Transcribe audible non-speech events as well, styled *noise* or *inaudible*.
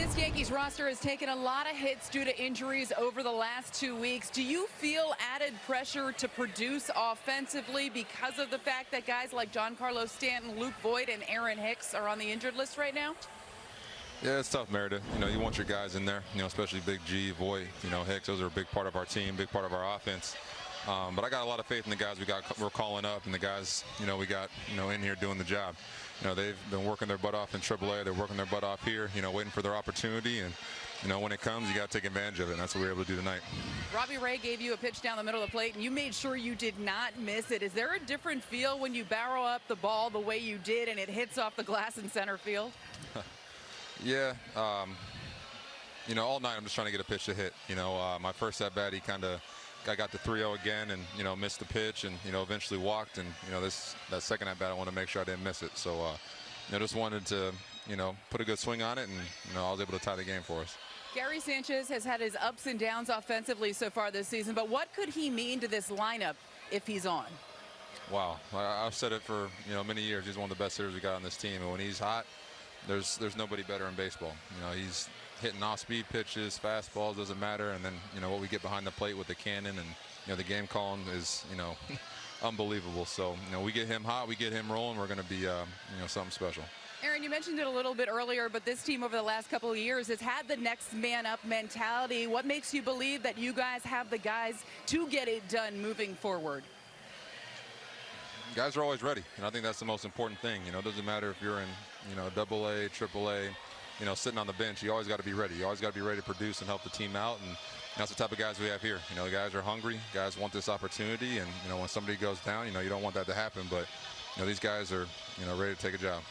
this Yankees roster has taken a lot of hits due to injuries over the last two weeks. Do you feel added pressure to produce offensively because of the fact that guys like Giancarlo Stanton, Luke Voit, and Aaron Hicks are on the injured list right now? Yeah, it's tough, Meredith. You know, you want your guys in there, you know, especially Big G, Voit, you know, Hicks. Those are a big part of our team, big part of our offense. Um, but I got a lot of faith in the guys we got we're calling up and the guys you know we got you know in here doing the job. You know they've been working their butt off in AAA. They're working their butt off here. You know waiting for their opportunity and you know when it comes you got to take advantage of it. And that's what we are able to do tonight. Robbie Ray gave you a pitch down the middle of the plate and you made sure you did not miss it. Is there a different feel when you barrel up the ball the way you did and it hits off the glass in center field? *laughs* yeah. Um, you know, all night I'm just trying to get a pitch to hit. You know, uh, my first at bat, he kind of I got the 3-0 again and you know missed the pitch and you know eventually walked and you know this that second at bat I want to make sure I didn't miss it. So uh, you know just wanted to you know put a good swing on it and you know I was able to tie the game for us. Gary Sanchez has had his ups and downs offensively so far this season but what could he mean to this lineup if he's on? Wow. I've said it for you know many years. He's one of the best hitters we got on this team. And when he's hot there's there's nobody better in baseball. You know he's hitting off-speed pitches, fastballs, doesn't matter. And then, you know, what we get behind the plate with the cannon and, you know, the game calling is, you know, *laughs* unbelievable. So, you know, we get him hot, we get him rolling, we're going to be, uh, you know, something special. Aaron, you mentioned it a little bit earlier, but this team over the last couple of years has had the next man up mentality. What makes you believe that you guys have the guys to get it done moving forward? Guys are always ready, and I think that's the most important thing. You know, it doesn't matter if you're in, you know, double A, triple A, you know, sitting on the bench, you always got to be ready. You always got to be ready to produce and help the team out. And that's the type of guys we have here. You know, the guys are hungry. Guys want this opportunity. And, you know, when somebody goes down, you know, you don't want that to happen. But, you know, these guys are, you know, ready to take a job.